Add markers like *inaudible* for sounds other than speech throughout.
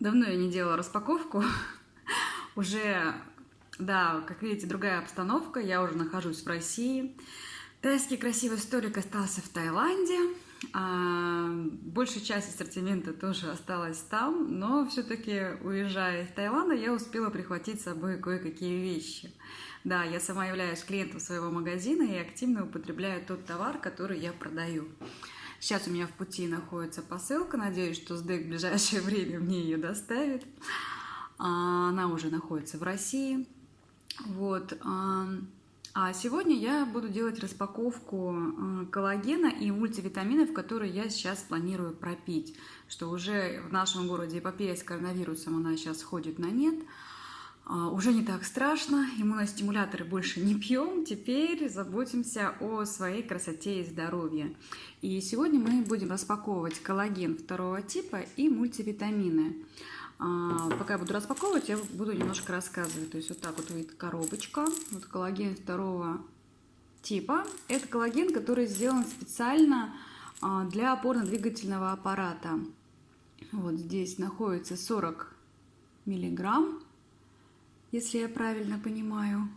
Давно я не делала распаковку. *laughs* Уже, да, как видите, другая обстановка. Я уже нахожусь в России. Тайский красивый столик остался в Таиланде. А большая часть ассортимента тоже осталась там, но все-таки, уезжая из Таиланда, я успела прихватить с собой кое-какие вещи. Да, я сама являюсь клиентом своего магазина и активно употребляю тот товар, который я продаю. Сейчас у меня в пути находится посылка. Надеюсь, что СДЭК в ближайшее *laughs* время мне ее доставит. А, она уже находится в России. Вот. А, а сегодня я буду делать распаковку а, коллагена и мультивитаминов, которые я сейчас планирую пропить. Что уже в нашем городе эпопея с коронавирусом, она сейчас ходит на нет. А, уже не так страшно, иммуностимуляторы больше не пьем, теперь заботимся о своей красоте и здоровье. И сегодня мы будем распаковывать коллаген второго типа и мультивитамины. А, пока я буду распаковывать, я буду немножко рассказывать. То есть вот так вот выйдет коробочка, вот коллаген второго типа. Это коллаген, который сделан специально а, для опорно-двигательного аппарата. Вот здесь находится 40 миллиграмм если я правильно понимаю.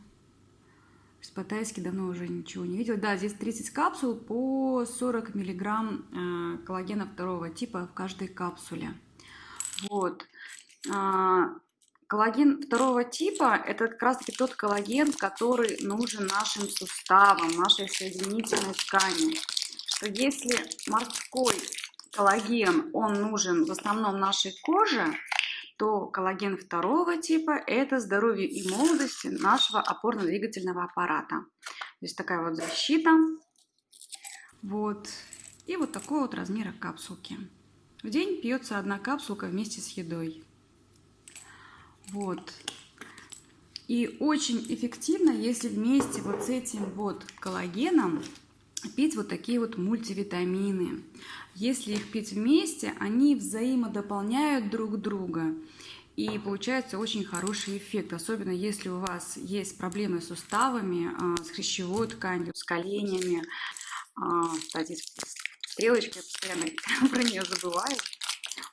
По-тайски давно уже ничего не видела. Да, здесь 30 капсул по 40 миллиграмм э, коллагена второго типа в каждой капсуле. Вот. А, коллаген второго типа – это как раз-таки тот коллаген, который нужен нашим суставам, нашей соединительной ткани. Что если морской коллаген, он нужен в основном нашей коже, то коллаген второго типа – это здоровье и молодость нашего опорно-двигательного аппарата. Здесь такая вот защита. Вот. И вот такой вот размера капсулки. В день пьется одна капсулка вместе с едой. Вот. И очень эффективно, если вместе вот с этим вот коллагеном пить вот такие вот мультивитамины. Если их пить вместе, они взаимодополняют друг друга. И получается очень хороший эффект, особенно если у вас есть проблемы с суставами, а, с хрящевой тканью, с коленями. А, кстати, стрелочка, я постоянно *laughs* про нее забываю.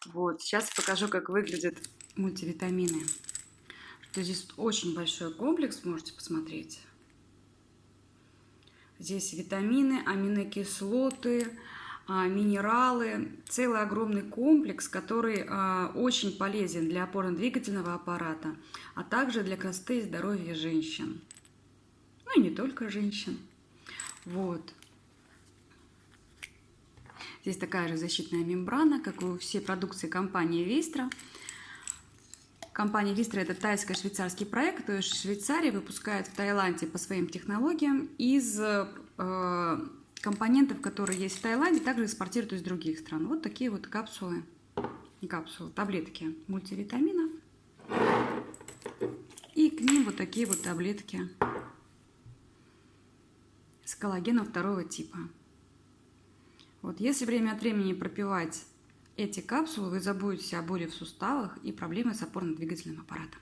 Вот, сейчас покажу, как выглядят мультивитамины. Что здесь очень большой комплекс, можете посмотреть. Здесь витамины, аминокислоты, а, минералы, целый огромный комплекс, который а, очень полезен для опорно-двигательного аппарата, а также для красоты и здоровья женщин. Ну и не только женщин. Вот. Здесь такая же защитная мембрана, как у всей продукции компании Вистра. Компания Вистра – это тайско-швейцарский проект. То есть Швейцария выпускает в Таиланде по своим технологиям из э, компонентов, которые есть в Таиланде, также экспортируют из других стран. Вот такие вот капсулы, капсулы, таблетки мультивитаминов. И к ним вот такие вот таблетки с коллагеном второго типа. Вот, если время от времени пропивать эти капсулы, вы забудете о боли в суставах и проблемы с опорно-двигательным аппаратом.